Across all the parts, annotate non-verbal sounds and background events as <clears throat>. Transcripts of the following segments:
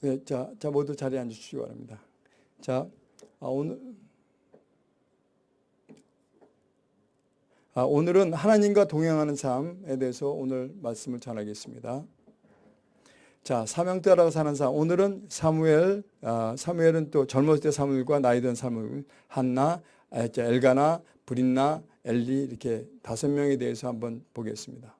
네, 자, 자 모두 자리에 앉으시기 바랍니다. 자, 아, 오늘 아, 오늘은 하나님과 동행하는 삶에 대해서 오늘 말씀을 전하겠습니다. 자, 사명 따라 사는 삶. 오늘은 사무엘, 아, 사무엘은 또 젊었을 때 사무엘과 나이 든 사무엘, 한나, 아, 엘가나, 브린나, 엘리 이렇게 다섯 명에 대해서 한번 보겠습니다.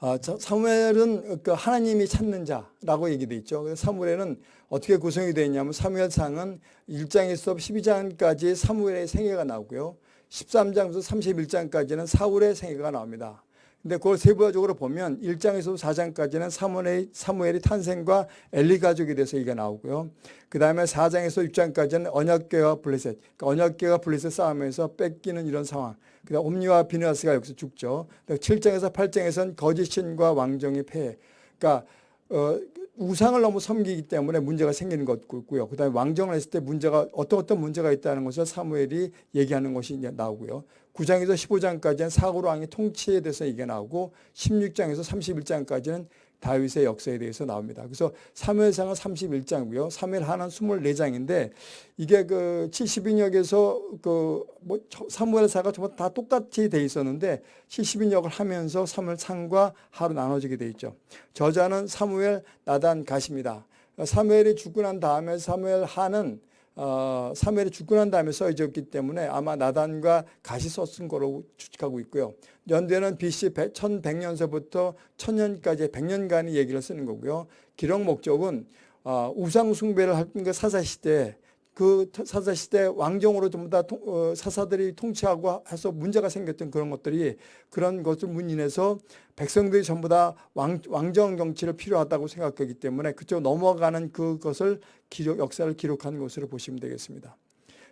아, 사무엘은 그 하나님이 찾는 자라고 얘기돼 있죠. 사무엘은 어떻게 구성이 되어 있냐면 사무엘상은 1장에서 12장까지 사무엘의 생애가 나오고요. 13장부터 31장까지는 사울의 생애가 나옵니다. 근데 그걸 세부적으로 보면 1장에서 4장까지는 사무엘의, 사무엘의 탄생과 엘리 가족에 대해서 얘기가 나오고요. 그 다음에 4장에서 6장까지는 언약계와 블레셋, 그러니까 언약계와 블레셋 싸움에서 뺏기는 이런 상황. 그 다음 옴니와 비누아스가 여기서 죽죠. 7장에서 8장에서는 거짓 신과 왕정의 폐해. 그러니까 어, 우상을 너무 섬기기 때문에 문제가 생기는 것고요. 그 다음에 왕정을 했을 때 문제가 어떤 어떤 문제가 있다는 것을 사무엘이 얘기하는 것이 이제 나오고요. 9장에서 15장까지는 사고로 왕의 통치에 대해서 얘기가 나오고 16장에서 31장까지는 다윗의 역사에 대해서 나옵니다. 그래서 사무엘상은 31장이고요. 사무엘하는 24장인데 이게 그 70인역에서 그뭐 사무엘사가 정말 다 똑같이 돼 있었는데 70인역을 하면서 사무엘상과 하로 나눠지게 돼 있죠. 저자는 사무엘 나단 가십니다. 사무엘이 죽고 난 다음에 사무엘 하는 어, 사무엘이 죽고 난 다음에 써졌기 때문에 아마 나단과 가시 썼은 거로 추측하고 있고요. 연대는 BC 1100년서부터 1000년까지 100년간의 얘기를 쓰는 거고요. 기록 목적은 어, 우상 숭배를 할그 사사시대 그 사사시대 왕정으로 전부 다 어, 사사들이 통치하고 해서 문제가 생겼던 그런 것들이 그런 것을 문인해서 백성들이 전부 다 왕, 왕정 정치를 필요하다고 생각하기 때문에 그쪽 넘어가는 그것을 기록, 역사를 기록한 것으로 보시면 되겠습니다.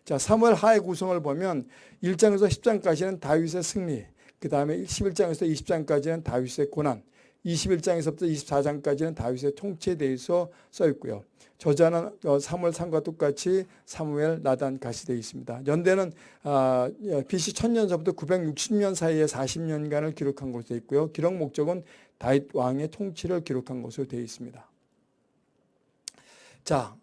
자, 3월 하의 구성을 보면 1장에서 10장까지는 다윗의 승리, 그 다음에 11장에서 20장까지는 다윗의 고난, 21장에서부터 24장까지는 다윗의 통치에 대해서 써 있고요. 저자는 어, 사무엘 상과 똑같이 사무엘 나단 가시 되어 있습니다. 연대는 아, BC 1000년서부터 960년 사이에 40년간을 기록한 것으로 되어 있고요. 기록 목적은 다윗 왕의 통치를 기록한 것으로 되어 있습니다. 자,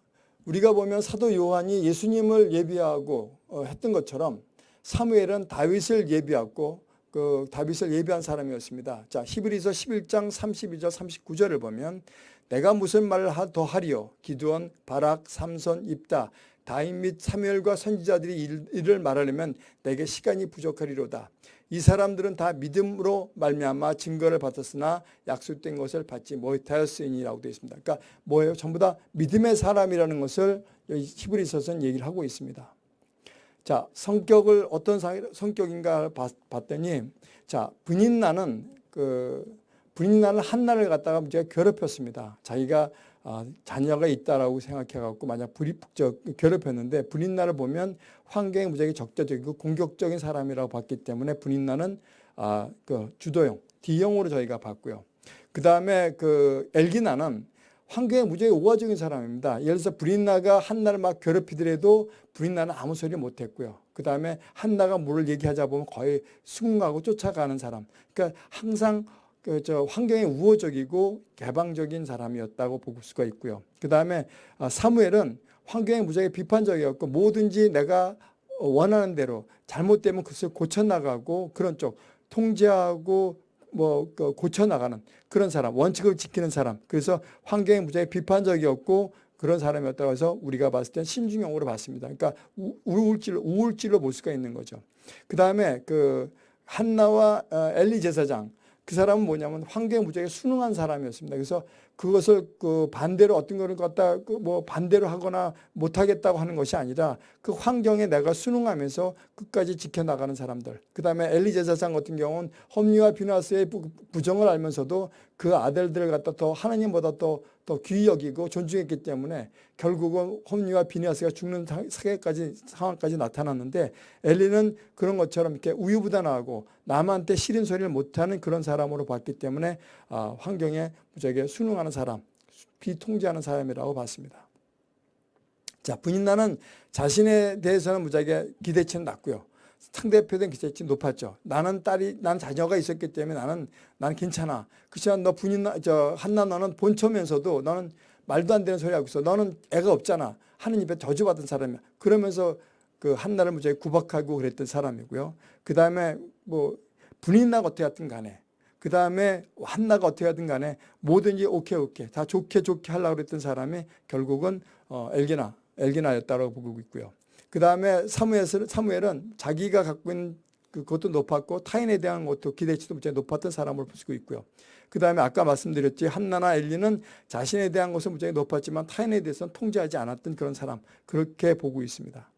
우리가 보면 사도 요한이 예수님을 예비하고 어, 했던 것처럼 사무엘은 다윗을 예비하고 그 다윗을 예비한 사람이었습니다. 자, 히브리서 11장 32절 39절을 보면 내가 무슨 말을 더 하리요 기드온 바락 삼손 입다 다윗 및 사무엘과 선지자들이 이를 말하려면 내게 시간이 부족하리로다. 이 사람들은 다 믿음으로 말미암아 증거를 받았으나 약속된 것을 받지 못하였으니라고 되어 있습니다. 그러니까 뭐예요? 전부 다 믿음의 사람이라는 것을 히브리서서는 얘기를 하고 있습니다. 자, 성격을 어떤 성격인가 봤더니 자, 분인나는 그 분인나는 한나를 갖다가 문제가 괴롭혔습니다. 자기가 아, 자녀가 있다라고 생각해갖고 만약 불이 저, 괴롭혔는데 분인나를 보면 환경이 무지하게 적대적이고 공격적인 사람이라고 봤기 때문에 분인나는 아, 그 주도형 D형으로 저희가 봤고요. 그 다음에 그 엘기나는 환경에 무지하게 우화적인 사람입니다. 예를 들어서 브린나가 한나를 막 괴롭히더라도 브린나는 아무 소리 못했고요. 그 다음에 한나가 뭐를 얘기하자 보면 거의 수긍하고 쫓아가는 사람. 그러니까 항상 그저 환경에 우호적이고 개방적인 사람이었다고 볼 수가 있고요. 그 다음에 아, 사무엘은 환경에 무지하게 비판적이었고 뭐든지 내가 원하는 대로 잘못되면 그것을 고쳐나가고 그런 쪽 통제하고 뭐그 고쳐나가는 그런 사람 원칙을 지키는 사람 그래서 환경에 무지하게 비판적이었고 그런 사람이었다고 해서 우리가 봤을 땐 신중형으로 봤습니다. 그러니까 우울질, 우울질로 볼 수가 있는 거죠. 그 다음에 그 한나와 어, 엘리 제사장 그 사람은 뭐냐면 환경에 무지하게 순응한 사람이었습니다. 그래서 그것을 그 반대로 어떤 거를 갖다 그 뭐 반대로 하거나 못하겠다고 하는 것이 아니라 그 환경에 내가 순응하면서 끝까지 지켜나가는 사람들. 그 다음에 엘리 제사장 같은 경우는 험리와 비나스의 부정을 알면서도 그 아들들을 갖다 더 하나님보다 더, 더 귀히 여기고 존중했기 때문에 결국은 홈리와 비니아스가 죽는 사계까지 상황까지 나타났는데 엘리는 그런 것처럼 이렇게 우유부단하고 남한테 싫은 소리를 못하는 그런 사람으로 봤기 때문에 아, 환경에 무지하게 순응하는 사람, 비통제하는 사람이라고 봤습니다. 자, 분인나는 자신에 대해서는 무지하게 기대치는 낮고요. 상대표된 기대치 높았죠. 나는 딸이, 난 자녀가 있었기 때문에 나는, 나는 괜찮아. 그렇지만 너 분인, 저, 한나 너는 본처면서도 너는 말도 안 되는 소리 하고 있어. 너는 애가 없잖아. 하느님 앞에 저주받은 사람이야. 그러면서 그 한나를 무지하게 구박하고 그랬던 사람이고요. 그 다음에 뭐 분인나가 어떻게 하든 간에 그 다음에 한나가 어떻게 하든 간에 뭐든지 오케이 오케이 다 좋게 좋게 하려고 그랬던 사람이 결국은 어, 엘기나 엘기나였다고 보고 있고요. 그 다음에 사무엘은, 사무엘은 자기가 갖고 있는 그것도 높았고 타인에 대한 것도 기대치도 무지 높았던 사람을 볼수 있고요. 그 다음에 아까 말씀드렸지 한나나 엘리는 자신에 대한 것은 무지 높았지만 타인에 대해서는 통제하지 않았던 그런 사람 그렇게 보고 있습니다.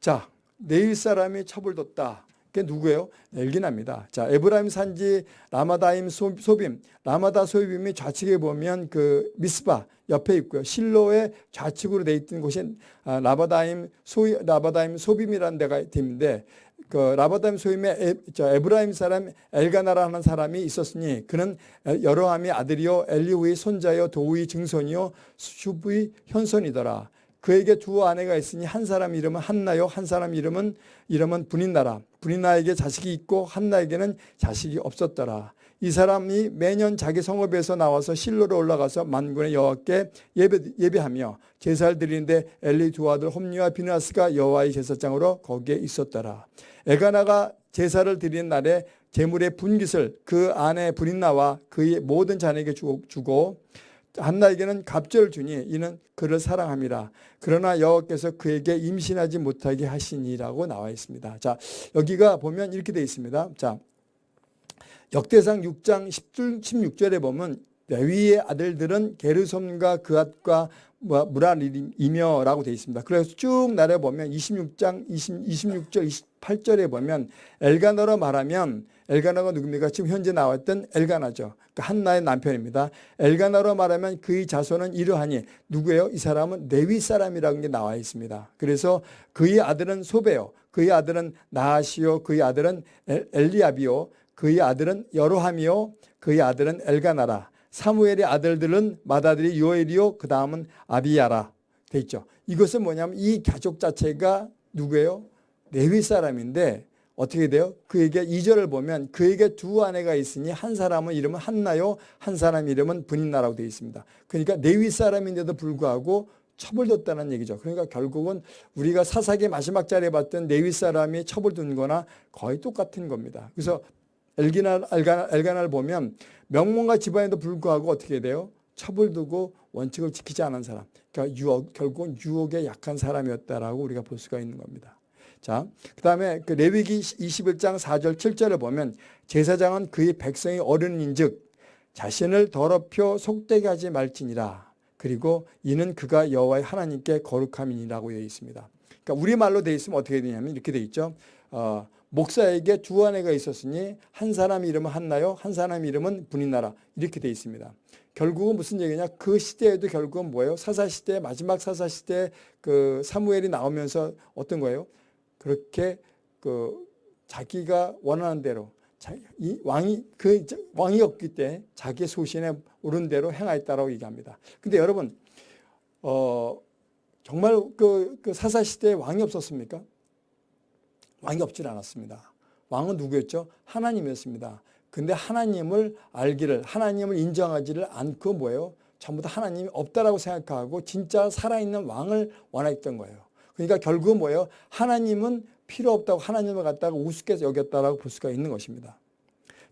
자 내일 사람이 처벌뒀다. 그게 누구예요? 엘기나입니다. 자, 에브라임 산지 라마다임 소 빔, 라마다 소빔이 좌측에 보면 그 미스바 옆에 있고요. 실로의 좌측으로 돼 있던 곳이 아, 라바다임 소 라바다임 소빔이라는 데가 있는데 그 라바다임 소임에 에, 저 에브라임 사람 엘가나라는 사람이 있었으니 그는 여로함이 아들이요 엘리후의 손자요 도우의 증손이요 슈브의 현손이더라. 그에게 두 아내가 있으니 한 사람 이름은 한나요 한 사람 이름은 이름은 분인나라. 분인나에게 자식이 있고 한나에게는 자식이 없었더라. 이 사람이 매년 자기 성읍에서 나와서 실로로 올라가서 만군의 여호와께 예배, 예배하며 제사를 드리는데 엘리 두 아들 홈리와 비나스가 여호와의 제사장으로 거기에 있었더라. 에가나가 제사를 드리는 날에 제물의 분깃을 그 아내 분인나와 그의 모든 자녀에게 주고 한나에게는 갑절을 주니 이는 그를 사랑함이라. 그러나 여호와께서 그에게 임신하지 못하게 하시니라고 나와 있습니다. 자, 여기가 보면 이렇게 되어 있습니다. 자, 역대상 6장 16절에 보면 레위의 아들들은 게르솜과 그앗과 무라리이며라고 되어 있습니다. 그래서 쭉 내려보면 26장 20, 26절 28절에 보면 엘가너로 말하면 엘가나가 누굽니까? 지금 현재 나왔던 엘가나죠. 그러니까 한나의 남편입니다. 엘가나로 말하면 그의 자손은 이러하니 누구예요? 이 사람은 네위 사람이라는 게 나와 있습니다. 그래서 그의 아들은 소베요. 그의 아들은 나하시요. 그의 아들은 엘리압이요. 그의 아들은 여로함이요. 그의 아들은 엘가나라. 사무엘의 아들들은 맏아들이 요엘이요. 그 다음은 아비야라 돼 있죠. 이것은 뭐냐면 이 가족 자체가 누구예요? 네위 사람인데 어떻게 돼요? 그에게 2절을 보면 그에게 두 아내가 있으니 한 사람은 이름은 한나요 한 사람 이름은 분인나라고 되어 있습니다. 그러니까 네위 사람인데도 불구하고 처벌뒀다는 얘기죠. 그러니까 결국은 우리가 사사기 마지막 자리에 봤던 네위 사람이 처벌둔 거나 거의 똑같은 겁니다. 그래서 엘기나, 엘가나, 엘가나를 보면 명문가 집안에도 불구하고 어떻게 돼요? 처벌 두고 원칙을 지키지 않은 사람. 그러니까 유혹, 결국은 유혹에 약한 사람이었다라고 우리가 볼 수가 있는 겁니다. 자, 그 다음에 그 레위기 21장 4절 7절을 보면 제사장은 그의 백성이 어른인 즉 자신을 더럽혀 속되게 하지 말지니라. 그리고 이는 그가 여호와의 하나님께 거룩함이니라고 되어 있습니다. 그러니까 우리말로 되어 있으면 어떻게 되냐면 이렇게 되어 있죠. 어, 목사에게 두 아내가 있었으니 한 사람 이름은 한나요 한 사람 이름은 분인나라 이렇게 되어 있습니다. 결국은 무슨 얘기냐 그 시대에도 결국은 뭐예요 사사시대 마지막 사사시대 그 사무엘이 나오면서 어떤 거예요 그렇게 그 자기가 원하는 대로 이 왕이 그 왕이 없기 때문에 자기 소신에 오른 대로 행하였다라고 얘기합니다. 근데 여러분 어 정말 그, 그 사사 시대에 왕이 없었습니까? 왕이 없질 않았습니다. 왕은 누구였죠? 하나님이었습니다. 근데 하나님을 알기를 하나님을 인정하지를 않고 뭐예요? 전부 다 하나님이 없다라고 생각하고 진짜 살아있는 왕을 원했던 거예요. 그러니까 결국은 뭐예요? 하나님은 필요 없다고 하나님을 갖다가 우습게 여겼다라고 볼 수가 있는 것입니다.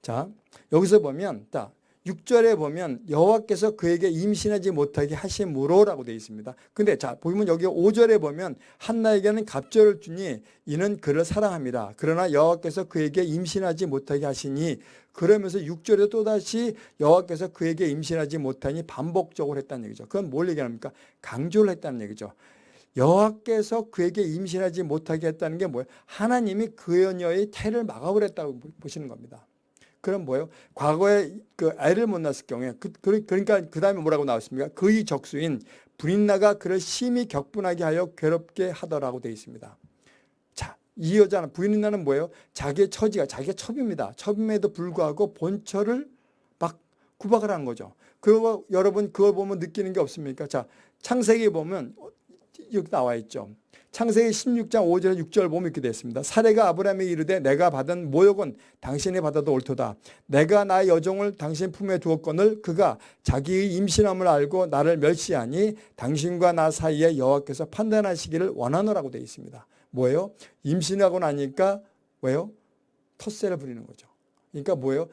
자, 여기서 보면 자, 6절에 보면 여호와께서 그에게 임신하지 못하게 하심으로라고 되어 있습니다. 근데 자, 보면 여기 5절에 보면 한나에게는 갑절을 주니 이는 그를 사랑합니다. 그러나 여호와께서 그에게 임신하지 못하게 하시니 그러면서 6절에 또다시 여호와께서 그에게 임신하지 못하니 반복적으로 했다는 얘기죠. 그건 뭘 얘기합니까? 강조를 했다는 얘기죠. 여호와께서 그에게 임신하지 못하게 했다는 게 뭐예요? 하나님이 그 여녀의 태를 막아버렸다고 보시는 겁니다. 그럼 뭐예요? 과거에 그 애를 못 낳았을 경우에 그, 그 러니까 그 다음에 뭐라고 나왔습니까? 그의 적수인 브린나가 그를 심히 격분하게 하여 괴롭게 하더라고 되어 있습니다. 자, 이 여자는 브린나는 뭐예요? 자기의 처지가 자기의 첩입니다. 첩임에도 불구하고 본처를 막 구박을 한 거죠. 그리고 여러분 그걸 보면 느끼는 게 없습니까? 자, 창세기 보면 여기 나와 있죠. 창세기 16장 5절 6절 보면 이렇게 되어 있습니다. 사례가 아브라함에 이르되 내가 받은 모욕은 당신이 받아도 옳도다. 내가 나의 여종을 당신 품에 두었거늘 그가 자기의 임신함을 알고 나를 멸시하니 당신과 나 사이에 여호와께서 판단하시기를 원하노라고 되어 있습니다. 뭐예요? 임신하고 나니까 왜요? 텃세를 부리는 거죠. 그러니까 뭐예요?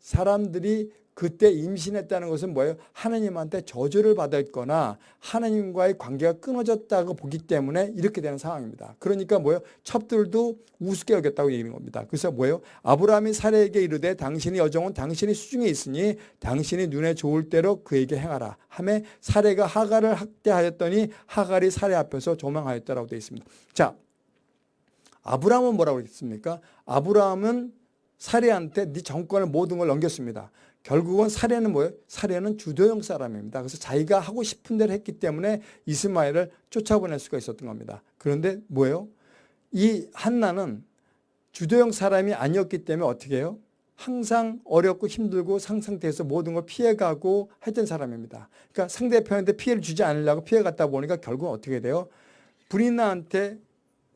사람들이 그때 임신했다는 것은 뭐예요? 하나님한테 저주를 받았거나 하나님과의 관계가 끊어졌다고 보기 때문에 이렇게 되는 상황입니다. 그러니까 뭐예요? 첩들도 우습게 여겼다고 얘기하는 겁니다. 그래서 뭐예요? 아브라함이 사례에게 이르되 당신의 여종은 당신이 수중에 있으니 당신이 눈에 좋을 대로 그에게 행하라. 하매 사례가 하갈을 학대하였더니 하갈이 사례 앞에서 조망하였다라고 되어 있습니다. 자, 아브라함은 뭐라고 했습니까? 아브라함은 사례한테 네 정권을 모든 걸 넘겼습니다. 결국은 사례는 뭐예요? 사례는 주도형 사람입니다. 그래서 자기가 하고 싶은 대로 했기 때문에 이스마엘을 쫓아보낼 수가 있었던 겁니다. 그런데 뭐예요? 이 한나는 주도형 사람이 아니었기 때문에 어떻게 해요? 항상 어렵고 힘들고 상상돼서 모든 걸 피해가고 했던 사람입니다. 그러니까 상대편한테 피해를 주지 않으려고 피해갔다 보니까 결국은 어떻게 돼요? 브리나한테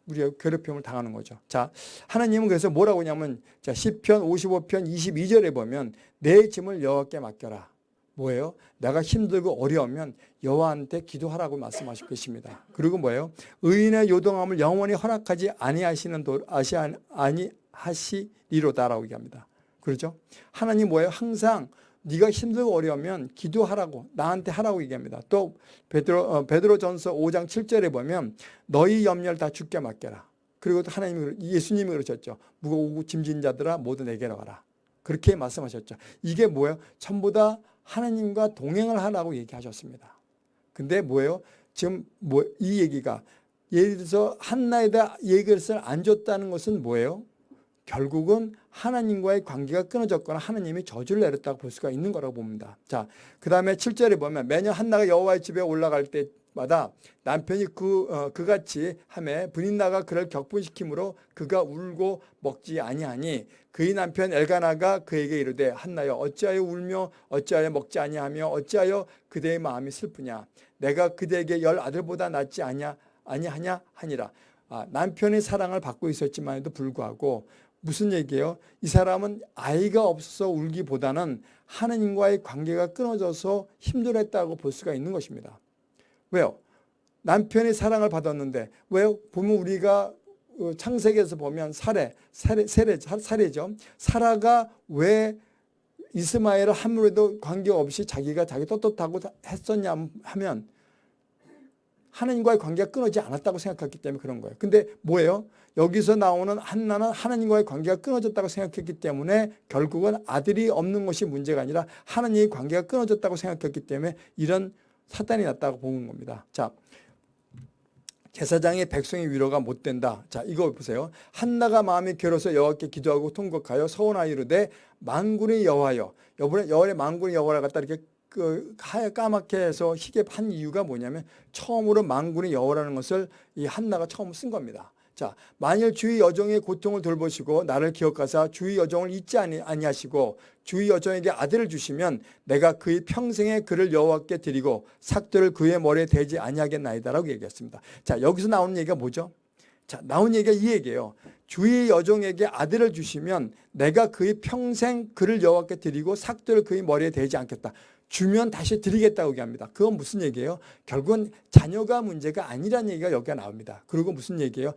우리가 괴롭힘을 당하는 거죠. 자, 하나님은 그래서 뭐라고 하냐면 자, 10편 55편 22절에 보면 내 짐을 여호와께 맡겨라. 뭐예요? 내가 힘들고 어려우면 여호와한테 기도하라고 말씀하실 것입니다. 그리고 뭐예요? 의인의 요동함을 영원히 허락하지 아니하시는 도 아시 아니 하시리로다라고 얘기합니다. 그렇죠? 하나님 뭐예요? 항상 네가 힘들고 어려우면 기도하라고 나한테 하라고 얘기합니다. 또 베드로 어, 베드로 전서 5장 7절에 보면 너희 염려를 다 주께 맡겨라. 그리고 또 하나님이 예수님이 그러셨죠. 무거우고 짐진 자들아 모두 내게로 가라. 그렇게 말씀하셨죠. 이게 뭐예요? 전부 다 하나님과 동행을 하라고 얘기하셨습니다. 근데 뭐예요? 지금 뭐 이 얘기가 예를 들어서 한나에다 얘기를 안 줬다는 것은 뭐예요? 결국은 하나님과의 관계가 끊어졌거나 하나님이 저주를 내렸다고 볼 수가 있는 거라고 봅니다. 자, 그 다음에 7절에 보면 매년 한나가 여호와의 집에 올라갈 때마다 남편이 그, 어, 그같이 함에 분인나가 그를 격분시키므로 그가 울고 먹지 아니하니 그의 남편 엘가나가 그에게 이르되 한나여 어찌하여 울며 어찌하여 먹지 아니하며 어찌하여 그대의 마음이 슬프냐 내가 그대에게 열 아들보다 낫지 아니하, 아니하냐 하니라 아, 남편의 사랑을 받고 있었지만에도 불구하고 무슨 얘기예요? 이 사람은 아이가 없어서 울기보다는 하느님과의 관계가 끊어져서 힘들었다고 볼 수가 있는 것입니다. 왜요? 남편의 사랑을 받았는데 왜요? 보면 우리가 어, 창세기에서 보면 사례, 사례, 사례, 사례죠. 사라가 왜 이스마엘을 아무래도 관계없이 자기가 자기 떳떳하고 했었냐 하면 하나님과의 관계가 끊어지지 않았다고 생각했기 때문에 그런 거예요. 근데 뭐예요? 여기서 나오는 한나는 하나님과의 관계가 끊어졌다고 생각했기 때문에 결국은 아들이 없는 것이 문제가 아니라 하나님의 관계가 끊어졌다고 생각했기 때문에 이런 사단이 났다고 보는 겁니다. 자, 제사장의 백성의 위로가 못 된다. 자, 이거 보세요. 한나가 마음이 괴로서 여호와께 기도하고 통곡하여 서원하이르되 만군의 여호와여. 여번에 여호와의 만군의 여호와를 갖다 이렇게 그 까맣게 해서 희게 한 이유가 뭐냐면 처음으로 만군의 여호라는 것을 이 한나가 처음 쓴 겁니다. 자, 만일 주의 여종의 고통을 돌보시고 나를 기억하사 주의 여종을 잊지 아니하시고 주의 여종에게 아들을 주시면 내가 그의 평생에 그를 여호와께 드리고 삭도를 그의 머리에 대지 아니하겠나이다라고 얘기했습니다. 자, 여기서 나오는 얘기가 뭐죠? 자, 나온 얘기가 이 얘기예요. 주의 여종에게 아들을 주시면 내가 그의 평생 그를 여호와께 드리고 삭도를 그의 머리에 대지 않겠다. 주면 다시 드리겠다고 얘기합니다. 그건 무슨 얘기예요? 결국은 자녀가 문제가 아니라는 얘기가 여기가 나옵니다. 그리고 무슨 얘기예요?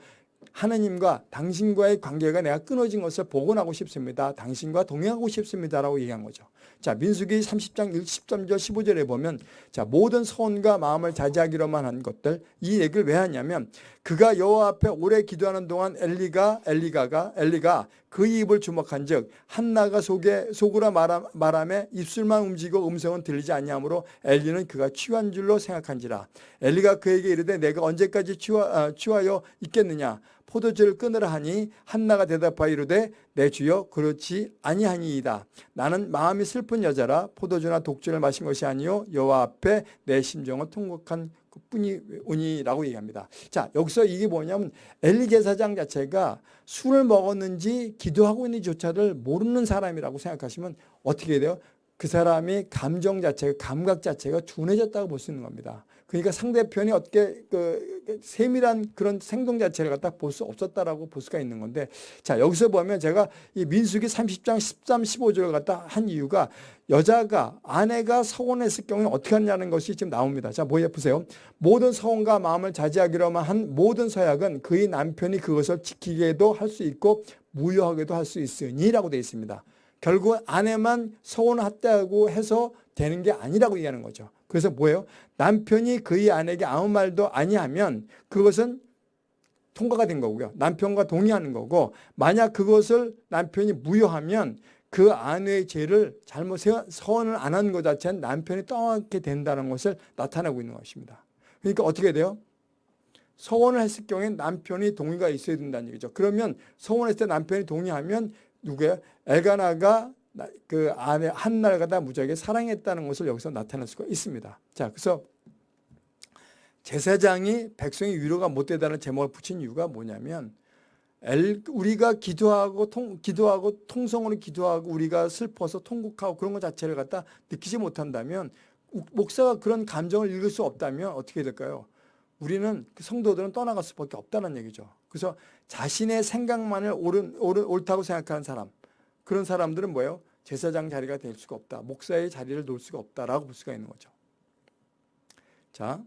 하나님과 당신과의 관계가 내가 끊어진 것을 복원하고 싶습니다. 당신과 동행하고 싶습니다라고 얘기한 거죠. 자, 민수기 30장 13절 15절에 보면 자, 모든 소원과 마음을 자제하기로만 한 것들 이 얘기를 왜 하냐면 그가 여호와 앞에 오래 기도하는 동안 엘리가 엘리가가 엘리가 그 입을 주목한즉 한나가 속에 속으로 말함, 말함에 입술만 움직이고 음성은 들리지 아니하므로 엘리는 그가 취한 줄로 생각한지라 엘리가 그에게 이르되 내가 언제까지 취하, 아, 취하여 있겠느냐 포도주를 끊으라 하니 한나가 대답하여 이르되 내 주여 그렇지 아니하니이다. 나는 마음이 슬픈 여자라 포도주나 독주를 마신 것이 아니요 여호와 앞에 내 심정을 통곡한 뿐이오니라고 얘기합니다. 자 여기서 이게 뭐냐면 엘리 제사장 자체가 술을 먹었는지 기도하고 있는지조차를 모르는 사람이라고 생각하시면 어떻게 돼요? 그 사람이 감정 자체가 감각 자체가 둔해졌다고 볼 수 있는 겁니다. 그러니까 상대편이 어떻게 그 세밀한 그런 생동 자체를 갖다 볼 수 없었다라고 볼 수가 있는 건데 자 여기서 보면 제가 이 민수기 30장 13, 15절을 갖다 한 이유가 여자가 아내가 서원했을 경우에 어떻게 하느냐는 것이 지금 나옵니다. 자 뭐에 보세요. 모든 서원과 마음을 자제하기로만 한 모든 서약은 그의 남편이 그것을 지키게도 할 수 있고 무효하게도 할 수 있으니라고 되어 있습니다. 결국 아내만 서원했다고 해서 되는 게 아니라고 얘기하는 거죠. 그래서 뭐예요? 남편이 그의 아내에게 아무 말도 아니하면 그것은 통과가 된 거고요. 남편과 동의하는 거고 만약 그것을 남편이 무효하면 그 아내의 죄를 잘못 서원을 안 한 것 자체는 남편이 떠안게 된다는 것을 나타내고 있는 것입니다. 그러니까 어떻게 돼요? 서원을 했을 경우에 남편이 동의가 있어야 된다는 얘기죠. 그러면 서원했을 때 남편이 동의하면 누구예요? 엘가나가 그 아내 한날 가다 무지하게 사랑했다는 것을 여기서 나타낼 수가 있습니다. 자, 그래서 제사장이 백성의 위로가 못 되다는 제목을 붙인 이유가 뭐냐면 우리가 기도하고 통, 기도하고 통성으로 기도하고 우리가 슬퍼서 통곡하고 그런 것 자체를 갖다 느끼지 못한다면 목사가 그런 감정을 읽을 수 없다면 어떻게 될까요? 우리는 그 성도들은 떠나갈 수밖에 없다는 얘기죠. 그래서 자신의 생각만을 옳은, 옳은, 옳다고 생각하는 사람 그런 사람들은 뭐예요? 제사장 자리가 될 수가 없다. 목사의 자리를 놓을 수가 없다라고 볼 수가 있는 거죠. 자,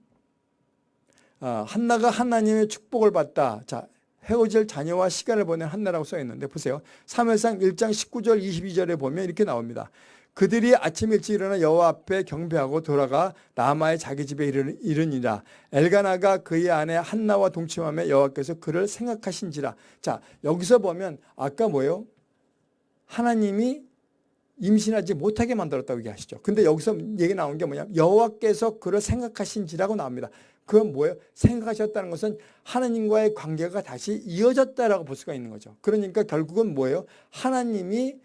아, 한나가 하나님의 축복을 받다. 자, 헤어질 자녀와 시간을 보낸 한나라고 써 있는데 보세요. 3회상 1장 19절 22절에 보면 이렇게 나옵니다. 그들이 아침 일찍 일어나 여호와 앞에 경배하고 돌아가 나마의 자기 집에 이르니라 엘가나가 그의 아내 한나와 동침하며 여호와께서 그를 생각하신지라 자 여기서 보면 아까 뭐예요 하나님이 임신하지 못하게 만들었다고 얘기하시죠. 근데 여기서 얘기 나온 게 뭐냐면 여호와께서 그를 생각하신지라고 나옵니다. 그건 뭐예요? 생각하셨다는 것은 하나님과의 관계가 다시 이어졌다라고 볼 수가 있는 거죠. 그러니까 결국은 뭐예요? 하나님이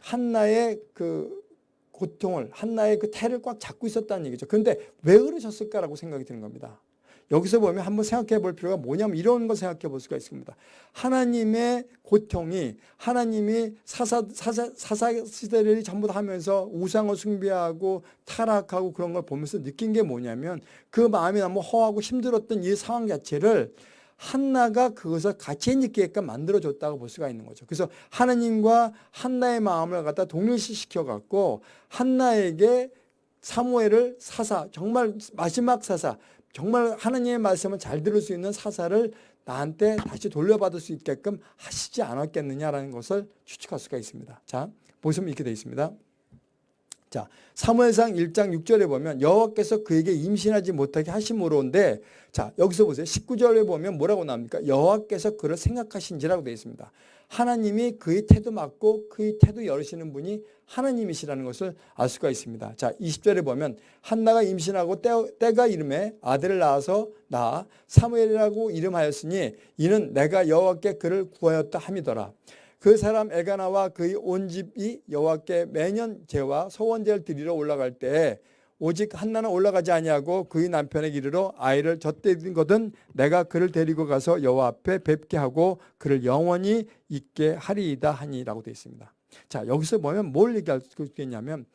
한나의 그 고통을 한나의 그 태를 꽉 잡고 있었다는 얘기죠. 그런데 왜 그러셨을까라고 생각이 드는 겁니다. 여기서 보면 한번 생각해 볼 필요가 뭐냐면 이런 걸 생각해 볼 수가 있습니다. 하나님의 고통이 하나님이 사사, 사사, 사사 시대를 전부 다 하면서 우상을 숭배하고 타락하고 그런 걸 보면서 느낀 게 뭐냐면 그 마음이 너무 허하고 힘들었던 이 상황 자체를 한나가 그것을 같이 느끼게끔 만들어줬다고 볼 수가 있는 거죠. 그래서 하나님과 한나의 마음을 갖다 동일시시켜 갖고 한나에게 사무엘을 사사 정말 마지막 사사 정말 하나님의 말씀을 잘 들을 수 있는 사사를 나한테 다시 돌려받을 수 있게끔 하시지 않았겠느냐라는 것을 추측할 수가 있습니다. 자 보시면 이렇게 되어 있습니다. 자, 사무엘상 1장 6절에 보면 여호와께서 그에게 임신하지 못하게 하심으로인데 자, 여기서 보세요. 19절에 보면 뭐라고 나옵니까? 여호와께서 그를 생각하신지라고 되어 있습니다. 하나님이 그의 태도 맞고 그의 태도 열으시는 분이 하나님이시라는 것을 알 수가 있습니다. 자, 20절에 보면 한나가 임신하고 때, 가 이름에 아들을 낳아서 낳아 사무엘이라고 이름하였으니 이는 내가 여호와께 그를 구하였다 함이더라. 그 사람 엘가나와 그의 온 집이 여호와께 매년 제와 소원제를 드리러 올라갈 때 오직 한나는 올라가지 아니하고 그의 남편에게 이르러 아이를 젖대든 거든 내가 그를 데리고 가서 여호와 앞에 뵙게 하고 그를 영원히 있게 하리이다 하니라고 되어 있습니다. 자 여기서 보면 뭘 얘기할 수 있겠냐면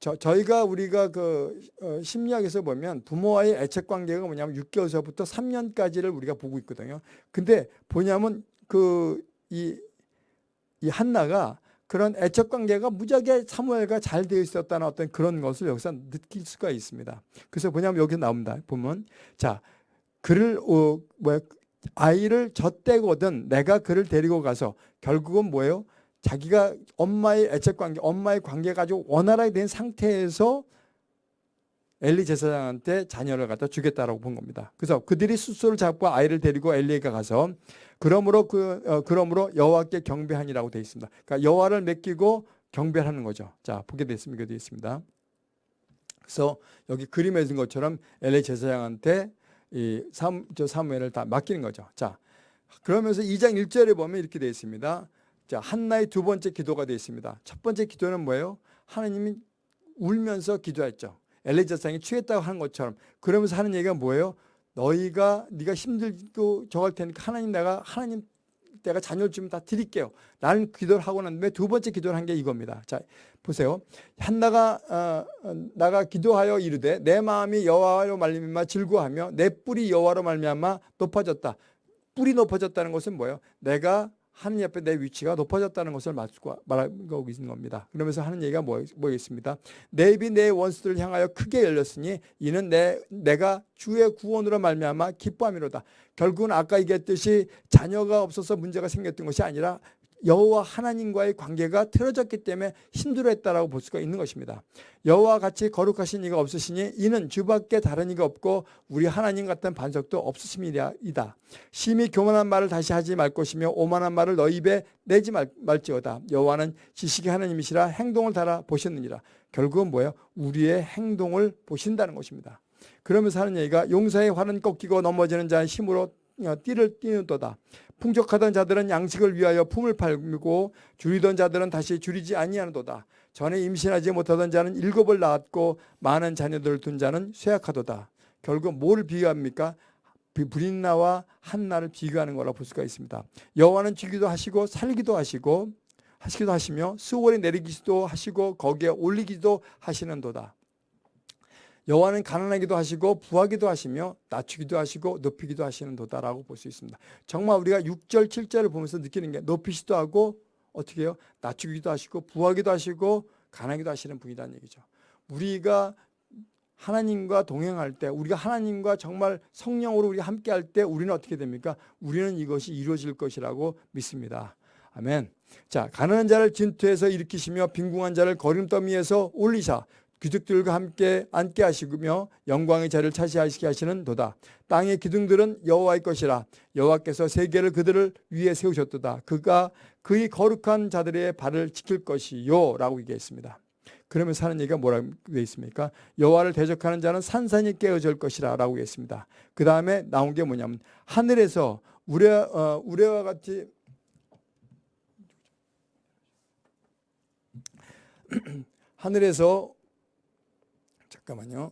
저, 저희가 우리가 그 어, 심리학에서 보면 부모와의 애착 관계가 뭐냐면 6개월서부터 3년까지를 우리가 보고 있거든요. 근데 뭐냐면 그 이 이 한나가 그런 애적 관계가 무지하게 사무엘과 잘 되어 있었다는 어떤 그런 것을 여기서 느낄 수가 있습니다. 그래서 뭐냐면 여기 나옵니다. 보면 자 그를 어, 뭐야 아이를 젖대거든 내가 그를 데리고 가서 결국은 뭐예요? 자기가 엄마의 애적 관계, 엄마의 관계가 아주 원활하게 된 상태에서 엘리 제사장한테 자녀를 갖다 주겠다라고 본 겁니다. 그래서 그들이 수소를 잡고 아이를 데리고 엘리에게 가서 그러므로 그 어, 그러므로 여호와께 경배하니라고 되어 있습니다. 그러니까 여호와를 맡기고 경배하는 거죠. 자 보게 됐습니다. 되어 있습니다. 그래서 여기 그림에 든 것처럼 엘리 제사장한테 이 삼, 저 사무엘을 다 맡기는 거죠. 자 그러면서 2장 1절에 보면 이렇게 되어 있습니다. 자 한나의 두 번째 기도가 되어 있습니다. 첫 번째 기도는 뭐예요? 하나님이 울면서 기도했죠. 엘리 제사장이 취했다고 하는 것처럼 그러면서 하는 얘기가 뭐예요? 너희가 네가 힘들고 저할 테니까 하나님 내가 하나님 내가 자녀를 주면 다 드릴게요. 라는 기도를 하고 난 다음에 두 번째 기도를 한 게 이겁니다. 자 보세요. 한나가 어, 나가 기도하여 이르되 내 마음이 여호와로 말미암아 즐거하며 내 뿔이 여호와로 말미암아 높아졌다. 뿔이 높아졌다는 것은 뭐예요? 내가 하느님 앞에 내 위치가 높아졌다는 것을 말하고 있는 겁니다. 그러면서 하는 얘기가 뭐, 뭐겠습니다. 내 입이 내 원수들을 향하여 크게 열렸으니 이는 내, 내가 주의 구원으로 말미암아 기뻐함이로다. 결국은 아까 얘기했듯이 자녀가 없어서 문제가 생겼던 것이 아니라 여호와 하나님과의 관계가 틀어졌기 때문에 힘들어했다라고 볼 수가 있는 것입니다. 여호와 같이 거룩하신 이가 없으시니 이는 주밖에 다른 이가 없고 우리 하나님 같은 반석도 없으심이다. 심히 교만한 말을 다시 하지 말 것이며 오만한 말을 너희 입에 내지 말, 말지어다. 여호와는 지식의 하나님이시라 행동을 달아 보셨느니라. 결국은 뭐예요? 우리의 행동을 보신다는 것입니다. 그러면서 하는 얘기가 용사의 활은 꺾이고 넘어지는 자의 힘으로 어, 띠를 띠는도다. 풍족하던 자들은 양식을 위하여 품을 팔고 줄이던 자들은 다시 줄이지 아니하는도다. 전에 임신하지 못하던 자는 일곱을 낳았고 많은 자녀들을 둔 자는 쇠약하도다. 결국 뭘 비교합니까? 브린나와 한나를 비교하는 거라 볼 수가 있습니다. 여호와는 주기도 하시고 살기도 하시고 하시기도 하시며 수월에 내리기도 하시고 거기에 올리기도 하시는도다. 여호와는 가난하기도 하시고 부하기도 하시며 낮추기도 하시고 높이기도 하시는 도다라고 볼 수 있습니다. 정말 우리가 6절 7절을 보면서 느끼는 게 높이시도 하고 어떻게 해요? 낮추기도 하시고 부하기도 하시고 가난하기도 하시는 분이라는 얘기죠. 우리가 하나님과 동행할 때 우리가 하나님과 정말 성령으로 우리 함께 할 때 우리는 어떻게 됩니까? 우리는 이것이 이루어질 것이라고 믿습니다. 아멘. 자, 가난한 자를 진투해서 일으키시며 빈궁한 자를 거름더미에서 올리사 귀족들과 함께 앉게 하시며 영광의 자리를 차지하시게 하시는 도다. 땅의 기둥들은 여호와의 것이라 여호와께서 세계를 그들을 위에 세우셨도다. 그가 그의 거룩한 자들의 발을 지킬 것이요 라고 얘기했습니다. 그러면서 하는 얘기가 뭐라고 되어 있습니까? 여호와를 대적하는 자는 산산이 깨어질 것이라 라고 했습니다. 그 다음에 나온 게 뭐냐면 하늘에서 우레, 어, 우레와 같이 <clears throat> 하늘에서 잠깐만요.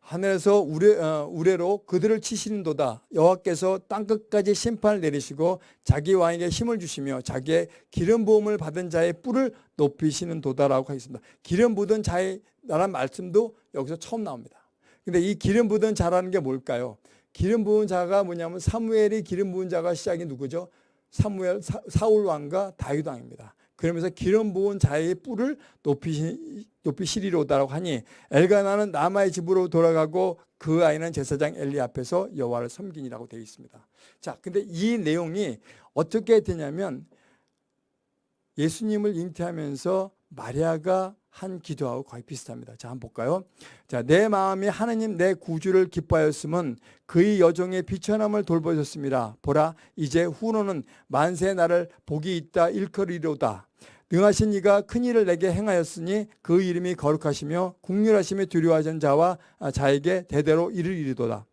하늘에서 우레, 어, 우레로 그들을 치시는도다. 여호와께서 땅끝까지 심판을 내리시고 자기 왕에게 힘을 주시며 자기의 기름 부음을 받은 자의 뿔을 높이시는 도다라고 하겠습니다. 기름 부은 자의 라는 말씀도 여기서 처음 나옵니다. 근데 이 기름 부은 자라는 게 뭘까요? 기름 부은 자가 뭐냐면 사무엘이 기름 부은 자가 시작이 누구죠? 사무엘 사, 사울 왕과 다윗 왕입니다. 그러면서 기름 부은 자의 뿔을 높이시, 높이시리로다라고 하니 엘가나는 남아의 집으로 돌아가고 그 아이는 제사장 엘리 앞에서 여호와를 섬기니라고 되어 있습니다. 자, 근데 이 내용이 어떻게 되냐면 예수님을 잉태하면서 마리아가 한 기도하고 거의 비슷합니다. 자, 한번 볼까요? 자, 내 마음이 하나님 내 구주를 기뻐하였음은 그의 여종의 비천함을 돌보셨습니다. 보라, 이제 후로는 만세 나를 복이 있다 일컬이로다. 능하신 이가 큰 일을 내게 행하였으니 그 이름이 거룩하시며 국률하심에 두려워하는 자와 자에게 대대로 이를 이르도다.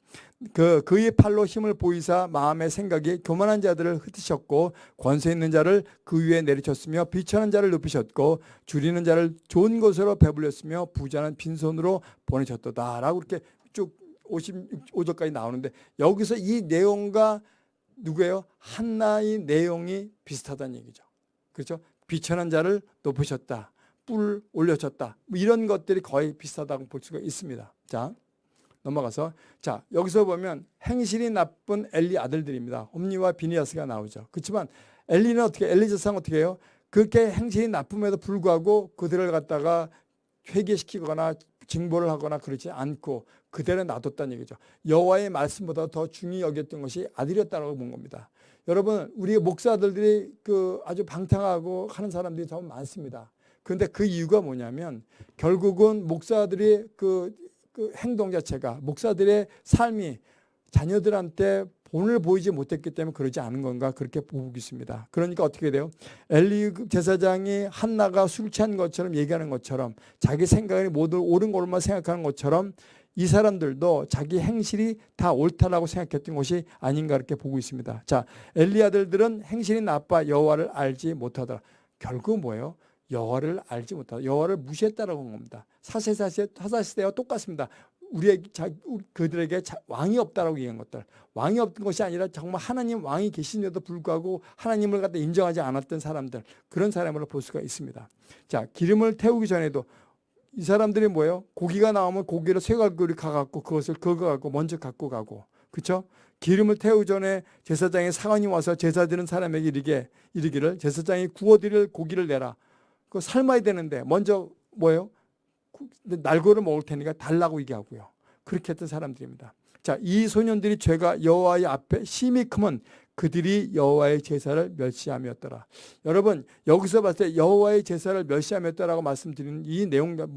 그 그의 팔로 힘을 보이사 마음의 생각이 교만한 자들을 흩으셨고 권세 있는 자를 그 위에 내리쳤으며 비천한 자를 높이셨고 줄이는 자를 좋은 것으로 배불렸으며 부자는 빈손으로 보내셨도다 라고 이렇게 쭉 55절까지 나오는데 여기서 이 내용과 누구예요? 한나의 내용이 비슷하다는 얘기죠. 그렇죠? 비천한 자를 높으셨다. 뿔 올려졌다. 뭐 이런 것들이 거의 비슷하다고 볼 수가 있습니다. 자. 넘어가서 자 여기서 보면 행실이 나쁜 엘리 아들들입니다. 홈리와 비니아스가 나오죠. 그렇지만 엘리는 어떻게 엘리자상 어떻게 해요? 그렇게 행실이 나쁨에도 불구하고 그들을 갖다가 회개시키거나 징벌을 하거나 그러지 않고 그대로 놔뒀다는 얘기죠. 여호와의 말씀보다 더 중히 여겼던 것이 아들이었다고 본 겁니다. 여러분 우리 목사들이 그 아주 방탕하고 하는 사람들이 더 많습니다. 그런데 그 이유가 뭐냐면 결국은 목사들이 그 그 행동 자체가 목사들의 삶이 자녀들한테 본을 보이지 못했기 때문에 그러지 않은 건가 그렇게 보고 있습니다. 그러니까 어떻게 돼요? 엘리 제사장이 한나가 술 취한 것처럼 얘기하는 것처럼 자기 생각이 모두 옳은 것만 생각하는 것처럼 이 사람들도 자기 행실이 다 옳다라고 생각했던 것이 아닌가 이렇게 보고 있습니다. 자, 엘리 아들들은 행실이 나빠 여호와를 알지 못하더라. 결국 뭐예요? 여호와를 알지 못하다. 여호와를 무시했다라고 한 겁니다. 사세사세 사사시대와 똑같습니다. 우리의 자, 그들에게 자, 왕이 없다라고 얘기한 것들 왕이 없던 것이 아니라 정말 하나님 왕이 계신데도 불구하고 하나님을 갖다 인정하지 않았던 사람들 그런 사람으로 볼 수가 있습니다. 자 기름을 태우기 전에도 이 사람들이 뭐예요? 고기가 나오면 고기를 쇠갈고리 가갖고 그것을 긁어갖고 먼저 갖고 가고 그렇죠? 기름을 태우기 전에 제사장의 사관이 와서 제사 드는 사람에게 이르게 이르기를 제사장이 구워드릴 고기를 내라. 그 삶아야 되는데 먼저 뭐예요? 날고를 먹을 테니까 달라고 얘기하고요. 그렇게 했던 사람들입니다. 자, 이 소년들이 죄가 여호와의 앞에 심히 크면 그들이 여호와의 제사를 멸시함이었더라. 여러분 여기서 봤을 때 여호와의 제사를 멸시함이었다라고 말씀드리는 이 내용가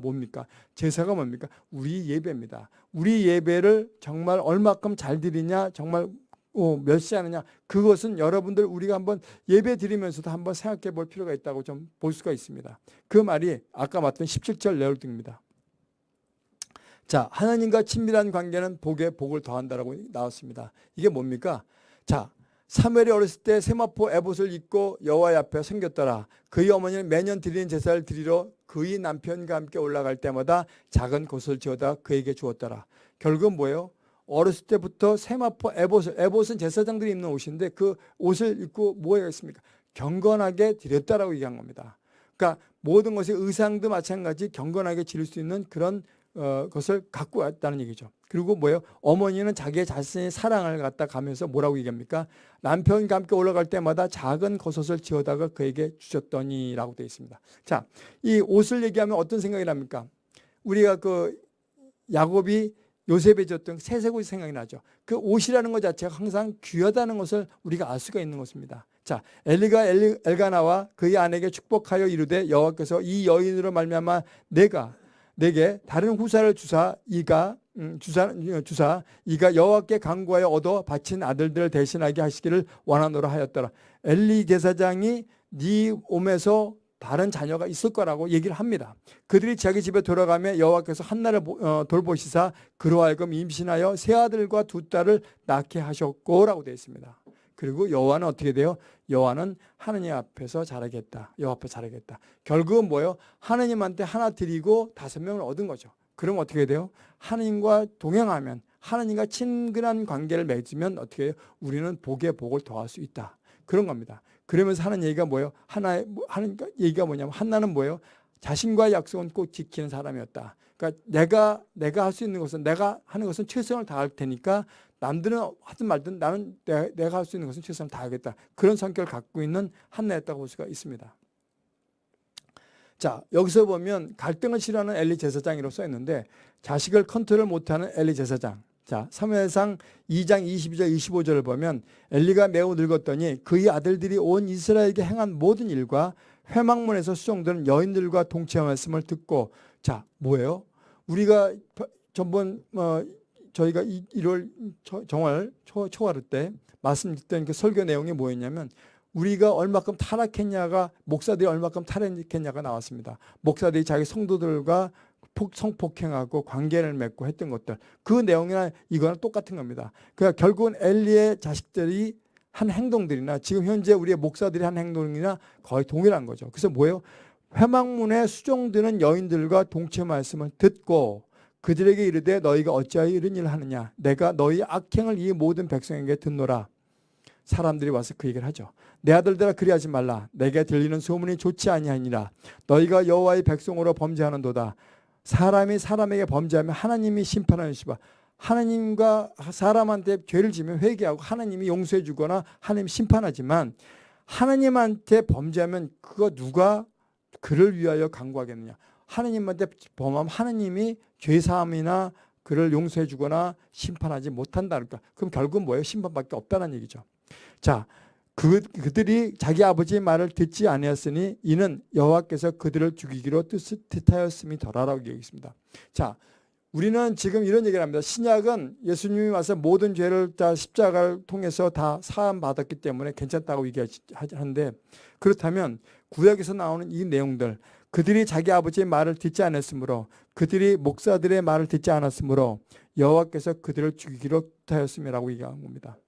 뭡니까? 제사가 뭡니까? 우리 예배입니다. 우리 예배를 정말 얼마큼 잘 드리냐, 정말 어, 멸시하느냐 그것은 여러분들 우리가 한번 예배 드리면서도 한번 생각해 볼 필요가 있다고 좀 볼 수가 있습니다. 그 말이 아까 봤던 17절 내용입니다. 자 하나님과 친밀한 관계는 복에 복을 더한다라고 나왔습니다. 이게 뭡니까? 자 사무엘이 어렸을 때 세마포 에봇을 입고 여호와 앞에 생겼더라. 그의 어머니는 매년 드리는 제사를 드리러 그의 남편과 함께 올라갈 때마다 작은 곳을 지어다 그에게 주었더라. 결국은 뭐예요? 어렸을 때부터 세마포 에봇을 에봇은 제사장들이 입는 옷인데 그 옷을 입고 뭐 했습니까? 경건하게 드렸다라고 얘기한 겁니다. 그러니까 모든 것이 의상도 마찬가지 경건하게 지를 수 있는 그런 어, 것을 갖고 왔다는 얘기죠. 그리고 뭐예요? 어머니는 자기의 자신의 사랑을 갖다 가면서 뭐라고 얘기합니까? 남편과 함께 올라갈 때마다 작은 겉옷을 지어다가 그에게 주셨더니라고 되어 있습니다. 자, 이 옷을 얘기하면 어떤 생각이 납니까? 우리가 그 야곱이 요셉에 줬던 새색 옷이 생각이 나죠. 그 옷이라는 것 자체가 항상 귀하다는 것을 우리가 알 수가 있는 것입니다. 자, 엘리가 엘리, 엘가나와 그의 아내에게 축복하여 이르되 여호와께서 이 여인으로 말미암아 내가 내게 다른 후사를 주사 이가 음, 주사 주사 이가 여호와께 간구하여 얻어 바친 아들들을 대신하게 하시기를 원하노라 하였더라. 엘리 제사장이 네 몸에서 다른 자녀가 있을 거라고 얘기를 합니다. 그들이 자기 집에 돌아가며 여호와께서 한나를 어, 돌보시사 그로 하여금 임신하여 세 아들과 두 딸을 낳게 하셨고 라고 되어 있습니다. 그리고 여호와는 어떻게 돼요? 여호와는 하느님 앞에서 자라겠다. 여호와 앞에 자라겠다. 결국은 뭐예요? 하느님한테 하나 드리고 다섯 명을 얻은 거죠. 그럼 어떻게 돼요? 하느님과 동행하면 하느님과 친근한 관계를 맺으면 어떻게 해요? 우리는 복에 복을 더할 수 있다. 그런 겁니다. 그러면서 하는 얘기가 뭐예요? 하나의 뭐, 하는 얘기가 뭐냐면 한나는 뭐예요? 자신과의 약속은 꼭 지키는 사람이었다. 그러니까 내가 내가 할 수 있는 것은 내가 하는 것은 최선을 다할 테니까 남들은 하든 말든 나는 내가 할 수 있는 것은 최선을 다하겠다. 그런 성격을 갖고 있는 한나였다고 볼 수가 있습니다. 자 여기서 보면 갈등을 싫어하는 엘리 제사장이라고 써 있는데 자식을 컨트롤 못하는 엘리 제사장 자 사무엘상 2장 22절 25절을 보면 엘리가 매우 늙었더니 그의 아들들이 온 이스라엘에게 행한 모든 일과 회막문에서 수종되는 여인들과 동체 말씀을 듣고 자 뭐예요? 우리가 전번 어, 저희가 1월 정월 초, 초하루 때 말씀드렸던 그 설교 내용이 뭐였냐면 우리가 얼마큼 타락했냐가 목사들이 얼마큼 타락했냐가 나왔습니다. 목사들이 자기 성도들과 성폭행하고 관계를 맺고 했던 것들. 그 내용이나 이거는 똑같은 겁니다. 그러니까 결국은 엘리의 자식들이 한 행동들이나 지금 현재 우리의 목사들이 한 행동이나 거의 동일한 거죠. 그래서 뭐예요? 회막문에 수종드는 여인들과 동체 말씀을 듣고 그들에게 이르되 너희가 어찌하여 이런 일을 하느냐? 내가 너희 악행을 이 모든 백성에게 듣노라. 사람들이 와서 그 얘기를 하죠. 내 아들들아 그리하지 말라. 내게 들리는 소문이 좋지 아니하니라. 너희가 여호와의 백성으로 범죄하는도다 사람이 사람에게 범죄하면 하나님이 심판하시바 하나님과 사람한테 죄를 지면 회개하고 하나님이 용서해 주거나 하나님 심판하지만 하나님한테 범죄하면 그거 누가 그를 위하여 강구하겠느냐 하나님한테 범하면 하나님이 죄사함이나 그를 용서해 주거나 심판하지 못한다. 그러니까 그럼 결국은 뭐예요? 심판밖에 없다는 얘기죠. 자, 그, 그들이 자기 아버지의 말을 듣지 아니었으니 이는 여호와께서 그들을 죽이기로 뜻하였음이 더라라고 얘기했습니다. 자, 우리는 지금 이런 얘기를 합니다. 신약은 예수님이 와서 모든 죄를 다 십자가를 통해서 다 사함 받았기 때문에 괜찮다고 얘기하는데 그렇다면 구약에서 나오는 이 내용들 그들이 자기 아버지의 말을 듣지 않았으므로 그들이 목사들의 말을 듣지 않았으므로 여호와께서 그들을 죽이기로 하였음이라고 얘기한 겁니다.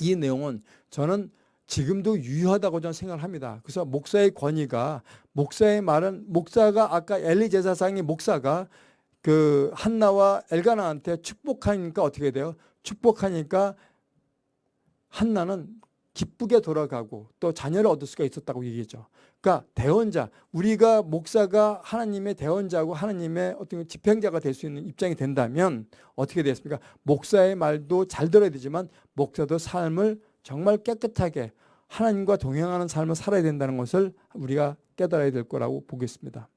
이 내용은 저는 지금도 유효하다고 저는 생각을 합니다. 그래서 목사의 권위가 목사의 말은 목사가 아까 엘리 제사상의 목사가 그 한나와 엘가나한테 축복하니까 어떻게 돼요? 축복하니까 한나는 기쁘게 돌아가고 또 자녀를 얻을 수가 있었다고 얘기했죠. 그러니까 대원자, 우리가 목사가 하나님의 대원자고 하나님의 어떤 집행자가 될 수 있는 입장이 된다면 어떻게 되겠습니까? 목사의 말도 잘 들어야 되지만 목사도 삶을 정말 깨끗하게 하나님과 동행하는 삶을 살아야 된다는 것을 우리가 깨달아야 될 거라고 보겠습니다.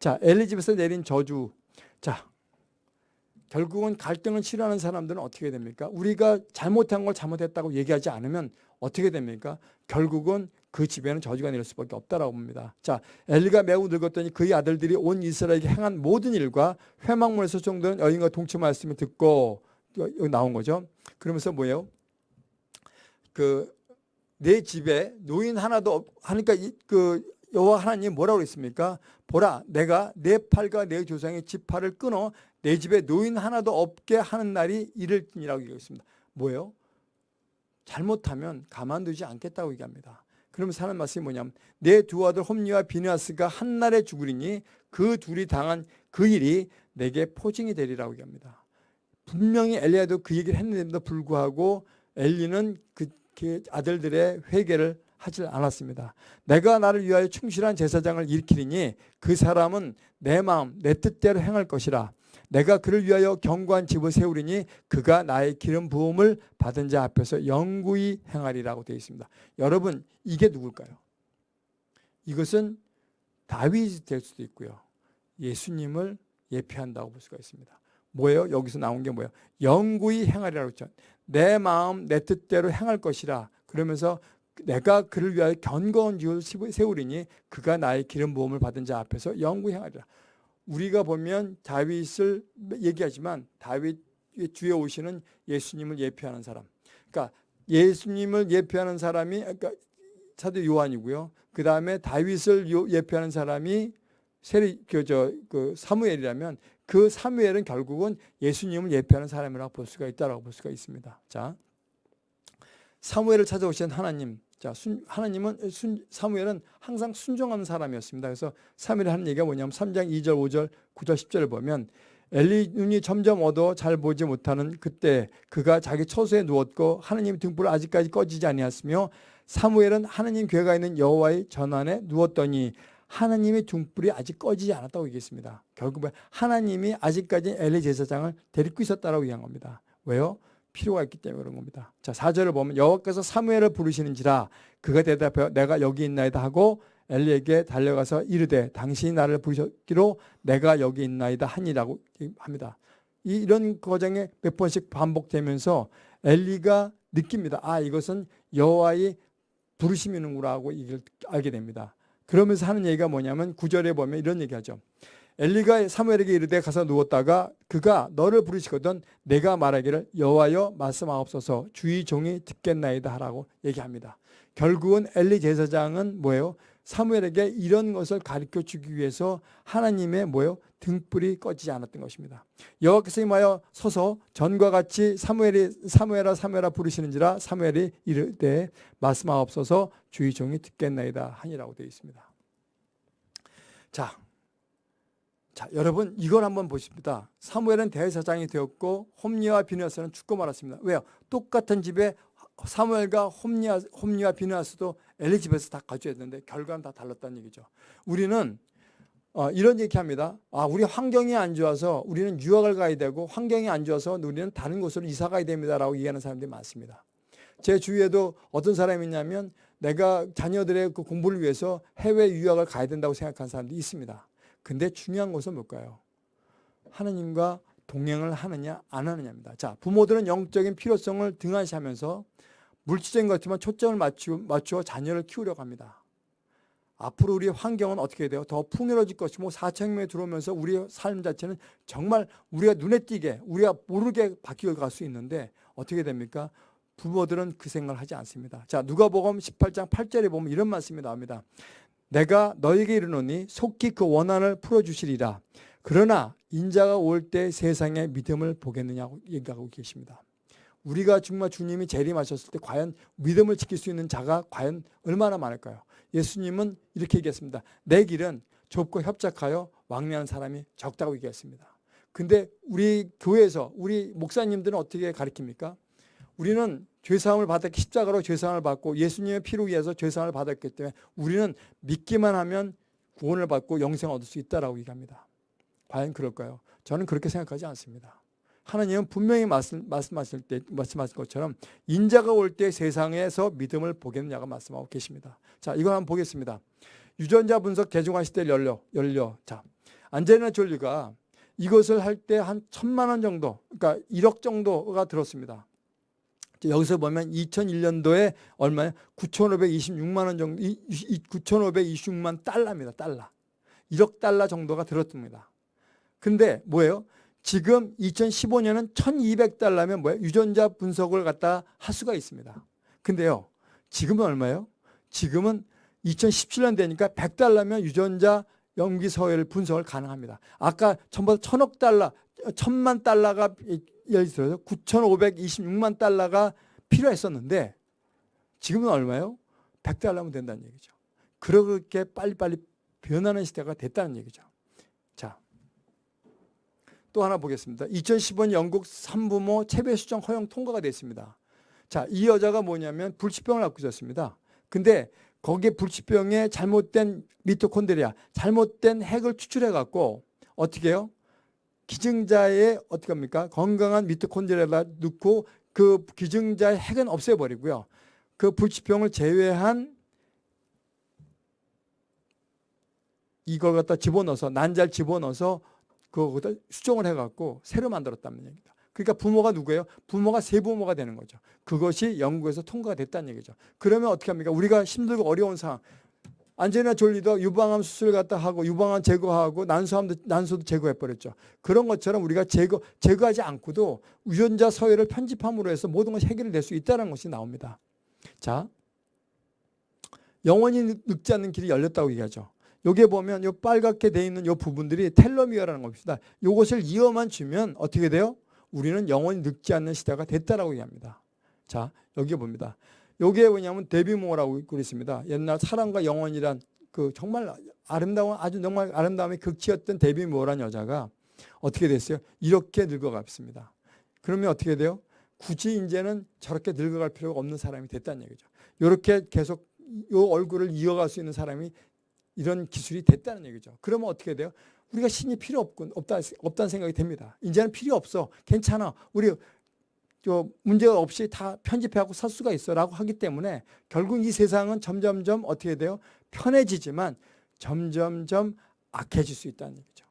자, 엘리집에서 내린 저주. 자, 결국은 갈등을 싫어하는 사람들은 어떻게 됩니까? 우리가 잘못한 걸 잘못했다고 얘기하지 않으면 어떻게 됩니까? 결국은 그 집에는 저주가 내릴 수밖에 없다라고 봅니다. 자, 엘리가 매우 늙었더니 그의 아들들이 온 이스라엘에게 행한 모든 일과 회막문에서 정도는 여인과 동치 말씀을 듣고 여기 나온 거죠. 그러면서 뭐예요? 그 내 집에 노인 하나도 없, 하니까 그 여호와 하나님 뭐라고 그랬습니까? 보라, 내가 내 팔과 내 조상의 지팔을 끊어 내 집에 노인 하나도 없게 하는 날이 이를지니라고 얘기했습니다. 뭐예요? 잘못하면 가만두지 않겠다고 얘기합니다. 그러면서 말씀이 뭐냐면 내 두 아들 홈리와 비누아스가 한날에 죽으리니 그 둘이 당한 그 일이 내게 포징이 되리라고 얘기합니다. 분명히 엘리야도 그 얘기를 했는데도 불구하고 엘리는 그 아들들의 회개를 하질 않았습니다. 내가 나를 위하여 충실한 제사장을 일으키리니 그 사람은 내 마음 내 뜻대로 행할 것이라 내가 그를 위하여 견고한 집을 세우리니 그가 나의 기름 부음을 받은 자 앞에서 영구히 행하리라고 되어 있습니다. 여러분 이게 누굴까요? 이것은 다윗이 될 수도 있고요. 예수님을 예표한다고 볼 수가 있습니다. 뭐예요? 여기서 나온 게 뭐예요? 영구히 행하리라고 했죠. 내 마음 내 뜻대로 행할 것이라 그러면서 내가 그를 위하여 견고한 집을 세우리니 그가 나의 기름 부음을 받은 자 앞에서 영구히 행하리라. 우리가 보면 다윗을 얘기하지만 다윗 주에 오시는 예수님을 예표하는 사람. 그러니까 예수님을 예표하는 사람이 그러니까 사도 요한이고요. 그 다음에 다윗을 예표하는 사람이 세리 그저 그 사무엘이라면 그 사무엘은 결국은 예수님을 예표하는 사람이라고 볼 수가 있다라고 볼 수가 있습니다. 자, 사무엘을 찾아오신 하나님. 자, 순, 하나님은 순, 사무엘은 항상 순종하는 사람이었습니다. 그래서 사무엘이 하는 얘기가 뭐냐면 3장 2절, 5절, 9절, 10절을 보면 엘리 눈이 점점 어두워 잘 보지 못하는 그때 그가 자기 처소에 누웠고 하나님 등불을 아직까지 꺼지지 아니하였으며 사무엘은 하나님 괴가 있는 여호와의 전환에 누웠더니 하나님의 등불이 아직 꺼지지 않았다고 얘기했습니다. 결국은 하나님이 아직까지 엘리 제사장을 데리고 있었다고 얘기한 겁니다. 왜요? 필요가 있기 때문에 그런 겁니다. 자, 4절을 보면 여호와께서 사무엘을 부르시는지라 그가 대답하여 내가 여기 있나이다 하고 엘리에게 달려가서 이르되 당신이 나를 부르셨기로 내가 여기 있나이다 하니라고 합니다. 이런 과정에 몇 번씩 반복되면서 엘리가 느낍니다. 아 이것은 여호와의 부르심이는구나 하고 이걸 알게 됩니다. 그러면서 하는 얘기가 뭐냐면 구절에 보면 이런 얘기하죠. 엘리가 사무엘에게 이르되 가서 누웠다가 그가 너를 부르시거든 내가 말하기를 여호와여 말씀하옵소서 주의 종이 듣겠나이다 하라고 얘기합니다. 결국은 엘리 제사장은 뭐예요? 사무엘에게 이런 것을 가르쳐 주기 위해서 하나님의 뭐예요? 등불이 꺼지지 않았던 것입니다. 여호와께서 임하여 서서 전과 같이 사무엘이 사무엘아 사무엘아 부르시는지라 사무엘이 이르되 말씀하옵소서 주의 종이 듣겠나이다 하니라고 되어 있습니다. 자, 자, 여러분 이걸 한번 보십니다. 사무엘은 대사장이 되었고 홈리와 비누아스는 죽고 말았습니다. 왜요? 똑같은 집에 사무엘과 홈리와, 홈리와 비누아스도 엘리 집에서 다 가져야 되는데 결과는 다 달랐다는 얘기죠. 우리는 어, 이런 얘기합니다. 아, 우리 환경이 안 좋아서 우리는 유학을 가야 되고 환경이 안 좋아서 우리는 다른 곳으로 이사 가야 됩니다라고 얘기하는 사람들이 많습니다. 제 주위에도 어떤 사람이 있냐면 내가 자녀들의 그 공부를 위해서 해외 유학을 가야 된다고 생각하는 사람들이 있습니다. 근데 중요한 것은 뭘까요? 하느님과 동행을 하느냐 안 하느냐입니다. 자, 부모들은 영적인 필요성을 등한시하면서 물질적인 것지만 초점을 맞추, 맞추어 자녀를 키우려고 합니다. 앞으로 우리의 환경은 어떻게 돼요? 더 풍요로워질 것이고 4천명이 들어오면서 우리의 삶 자체는 정말 우리가 눈에 띄게 우리가 모르게 바뀌어 갈 수 있는데 어떻게 됩니까? 부모들은 그 생각을 하지 않습니다. 자 누가복음 18장 8절에 보면 이런 말씀이 나옵니다. 내가 너에게 이르노니 속히 그 원한을 풀어주시리라. 그러나 인자가 올 때 세상의 믿음을 보겠느냐고 얘기하고 계십니다. 우리가 정말 주님이 재림하셨을 때 과연 믿음을 지킬 수 있는 자가 과연 얼마나 많을까요? 예수님은 이렇게 얘기했습니다. 내 길은 좁고 협착하여 왕래하는 사람이 적다고 얘기했습니다. 근데 우리 교회에서 우리 목사님들은 어떻게 가르칩니까? 우리는 죄사함을 받았기 십자가로 죄사함을 받고 예수님의 피로 위해서 죄사함을 받았기 때문에 우리는 믿기만 하면 구원을 받고 영생을 얻을 수 있다라고 얘기합니다. 과연 그럴까요? 저는 그렇게 생각하지 않습니다. 하나님은 분명히 말씀, 말씀하실 때, 말씀하신 것처럼 인자가 올 때 세상에서 믿음을 보겠느냐가 말씀하고 계십니다. 자, 이거 한번 보겠습니다. 유전자 분석 개중화 시대 열려, 열려. 자, 안젤리나 졸리가 이것을 할 때 한 천만 원 정도, 그러니까 1억 정도가 들었습니다. 여기서 보면 2001년도에 얼마예요? 9,526만 원 정도, 9,526만 달러입니다. 달러. 1억 달러 정도가 들었습니다. 근데 뭐예요? 지금 2015년은 1200달러면 뭐예요? 유전자 분석을 갖다 할 수가 있습니다. 근데요. 지금은 얼마예요? 지금은 2017년 되니까 100달러면 유전자 염기 서열 분석을 가능합니다. 아까 전부 천억 달러, 천만 달러가 예를 들어서 9,526만 달러가 필요했었는데 지금은 얼마예요? 100달러면 된다는 얘기죠. 그렇게 빨리빨리 변하는 시대가 됐다는 얘기죠. 자, 또 하나 보겠습니다. 2015년 영국 산부모 체배 수정 허용 통과가 됐습니다. 자, 이 여자가 뭐냐면 불치병을 갖고 있었습니다. 근데 거기에 불치병에 잘못된 미토콘드리아, 잘못된 핵을 추출해 갖고 어떻게 해요? 기증자의 어떻게 합니까? 건강한 미토콘드리아를 넣고 그 기증자의 핵은 없애버리고요. 그 불치병을 제외한 이걸 갖다 집어넣어서 난잘 집어넣어서 그거다 수정을 해갖고 새로 만들었다는 얘기다. 그러니까 부모가 누구예요? 부모가 세부모가 되는 거죠. 그것이 영국에서 통과가 됐다는 얘기죠. 그러면 어떻게 합니까? 우리가 힘들고 어려운 상황. 안젤리나 졸리도 유방암 수술 갖다 하고 유방암 제거하고 난소암도 난소도 제거해 버렸죠. 그런 것처럼 우리가 제거 제거하지 않고도 유전자 서열을 편집함으로 해서 모든 것이 해결될 수 있다는 것이 나옵니다. 자, 영원히 늙지 않는 길이 열렸다고 얘기하죠. 여기에 보면 요 빨갛게 돼 있는 요 부분들이 텔로미어라는 겁니다. 요것을 이어만 주면 어떻게 돼요? 우리는 영원히 늙지 않는 시대가 됐다라고 얘기합니다. 자, 여기 봅니다. 여기에 뭐냐면 데뷔모라고 그랬습니다. 옛날 사랑과 영원이란 그 정말 아름다운 아주 정말 아름다움의 극치였던 데뷔모란 여자가 어떻게 됐어요? 이렇게 늙어갔습니다. 그러면 어떻게 돼요? 굳이 이제는 저렇게 늙어갈 필요가 없는 사람이 됐다는 얘기죠. 이렇게 계속 요 얼굴을 이어갈 수 있는 사람이 이런 기술이 됐다는 얘기죠. 그러면 어떻게 돼요? 우리가 신이 필요 없군, 없다, 없다는 생각이 됩니다. 이제는 필요 없어. 괜찮아. 우리 저 문제가 없이 다 편집하고 살 수가 있어라고 하기 때문에 결국 이 세상은 점점점 어떻게 돼요? 편해지지만 점점점 악해질 수 있다는 얘기죠.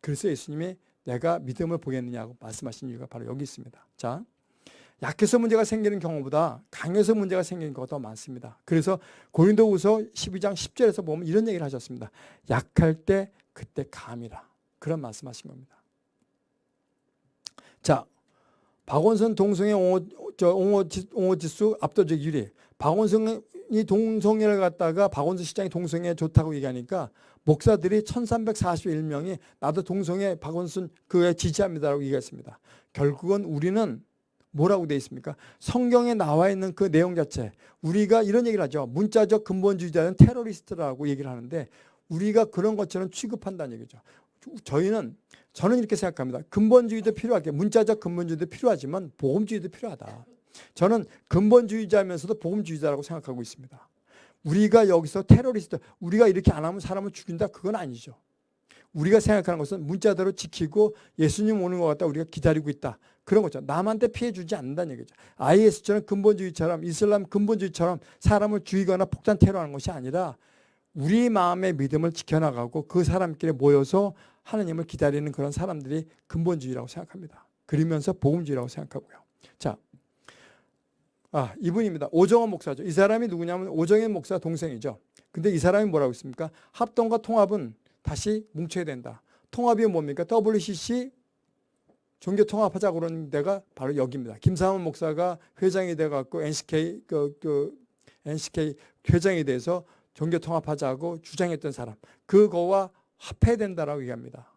그래서 예수님이 내가 믿음을 보겠느냐고 말씀하신 이유가 바로 여기 있습니다. 자, 약해서 문제가 생기는 경우보다 강해서 문제가 생기는 경우가 더 많습니다. 그래서 고린도후서 12장 10절에서 보면 이런 얘기를 하셨습니다. 약할 때 그때 감이라. 그런 말씀하신 겁니다. 자, 박원선 동성애 옹호, 저 옹호, 옹호 지수 압도적 1위. 박원선이 동성애를 갖다가 박원선 시장이 동성애 좋다고 얘기하니까 목사들이 1341명이 나도 동성애 박원순 그에 지지합니다라고 얘기했습니다. 결국은 우리는 뭐라고 되어 있습니까? 성경에 나와 있는 그 내용 자체 우리가 이런 얘기를 하죠. 문자적 근본주의자는 테러리스트라고 얘기를 하는데 우리가 그런 것처럼 취급한다는 얘기죠. 저희는 저는 이렇게 생각합니다. 근본주의도 필요하게 문자적 근본주의도 필요하지만 보험주의도 필요하다. 저는 근본주의자면서도 보험주의자라고 생각하고 있습니다. 우리가 여기서 테러리스트 우리가 이렇게 안 하면 사람을 죽인다 그건 아니죠. 우리가 생각하는 것은 문자대로 지키고 예수님 오는 것 같다 우리가 기다리고 있다. 그런 거죠. 남한테 피해 주지 않는다는 얘기죠. IS처럼 근본주의처럼 이슬람 근본주의처럼 사람을 죽이거나 폭탄 테러하는 것이 아니라 우리 마음의 믿음을 지켜나가고 그 사람끼리 모여서 하나님을 기다리는 그런 사람들이 근본주의라고 생각합니다. 그러면서 복음주의라고 생각하고요. 자, 아 이분입니다. 오정원 목사죠. 이 사람이 누구냐면 오정현 목사 동생이죠. 근데 이 사람이 뭐라고 있습니까? 합동과 통합은 다시 뭉쳐야 된다. 통합이 뭡니까? WCC 종교 통합하자 그러는 데가 바로 여기입니다. 김사원 목사가 회장이 돼갖고 NCK 그, 그 NCK 회장이 돼서 종교 통합하자고 주장했던 사람 그거와 합해야 된다라고 얘기합니다.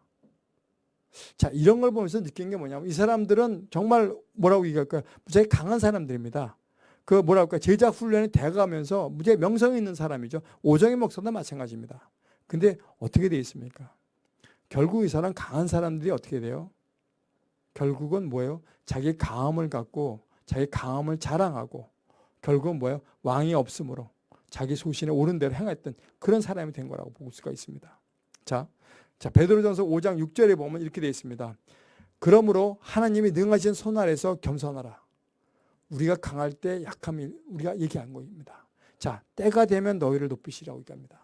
자 이런 걸 보면서 느낀 게 뭐냐면 이 사람들은 정말 뭐라고 얘기할까요? 무지하게 강한 사람들입니다. 그 뭐랄까 제자 훈련에 대가면서 무지하게 명성이 있는 사람이죠. 오정희 목사도 마찬가지입니다. 근데 어떻게 되어 있습니까? 결국 이 사람 강한 사람들이 어떻게 돼요? 결국은 뭐예요? 자기 강함을 갖고 자기 강함을 자랑하고 결국은 뭐예요? 왕이 없으므로 자기 소신에 옳은 대로 행했던 그런 사람이 된 거라고 볼 수가 있습니다. 자, 자 베드로전서 5장 6절에 보면 이렇게 되어 있습니다. 그러므로 하나님이 능하신 손 아래서 겸손하라. 우리가 강할 때 약함이 우리가 얘기한 겁니다. 자, 때가 되면 너희를 높이시라고 얘기합니다.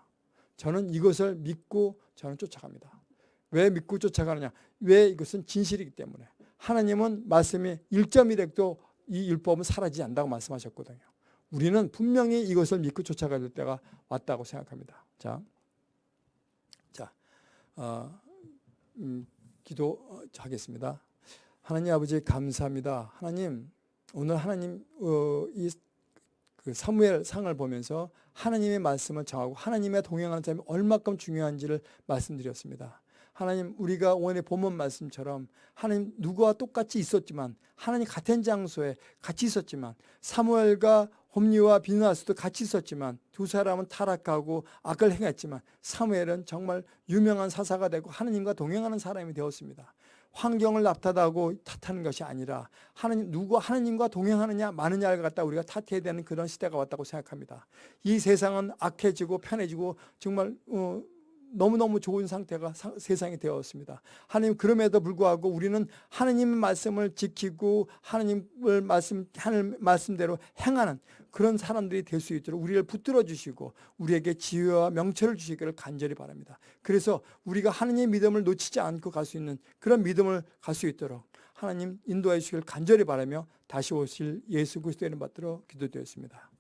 저는 이것을 믿고 저는 쫓아갑니다. 왜 믿고 쫓아가느냐? 왜 이것은 진실이기 때문에. 하나님은 말씀이 1.1핵도 이 율법은 사라지지 않는다고 말씀하셨거든요. 우리는 분명히 이것을 믿고 쫓아가야 될 때가 왔다고 생각합니다. 자, 자, 어, 음, 기도하겠습니다. 하나님 아버지 감사합니다. 하나님 오늘 하나님 어, 이 그 사무엘 상을 보면서 하나님의 말씀을 정하고 하나님의 동행하는 사람이 얼마큼 중요한지를 말씀드렸습니다. 하나님 우리가 오늘 본문 말씀처럼 하나님 누구와 똑같이 있었지만 하나님 같은 장소에 같이 있었지만 사무엘과 홈리와 비누아스도 같이 있었지만 두 사람은 타락하고 악을 행했지만 사무엘은 정말 유명한 사사가 되고 하나님과 동행하는 사람이 되었습니다. 환경을 나타나고 탓하는 것이 아니라 하나님 누구 하나님과 동행하느냐 마느냐를 갖다 우리가 탓해야 되는 그런 시대가 왔다고 생각합니다. 이 세상은 악해지고 편해지고 정말 어, 너무너무 좋은 상태가 사, 세상이 되었습니다. 하나님 그럼에도 불구하고 우리는 하나님의 말씀을 지키고 하나님을 말씀 하늘 말씀대로 행하는 그런 사람들이 될 수 있도록 우리를 붙들어 주시고 우리에게 지혜와 명철을 주시기를 간절히 바랍니다. 그래서 우리가 하나님의 믿음을 놓치지 않고 갈 수 있는 그런 믿음을 갈 수 있도록 하나님 인도해 주시기를 간절히 바라며 다시 오실 예수 그리스도의 이름 받들어 기도드렸습니다.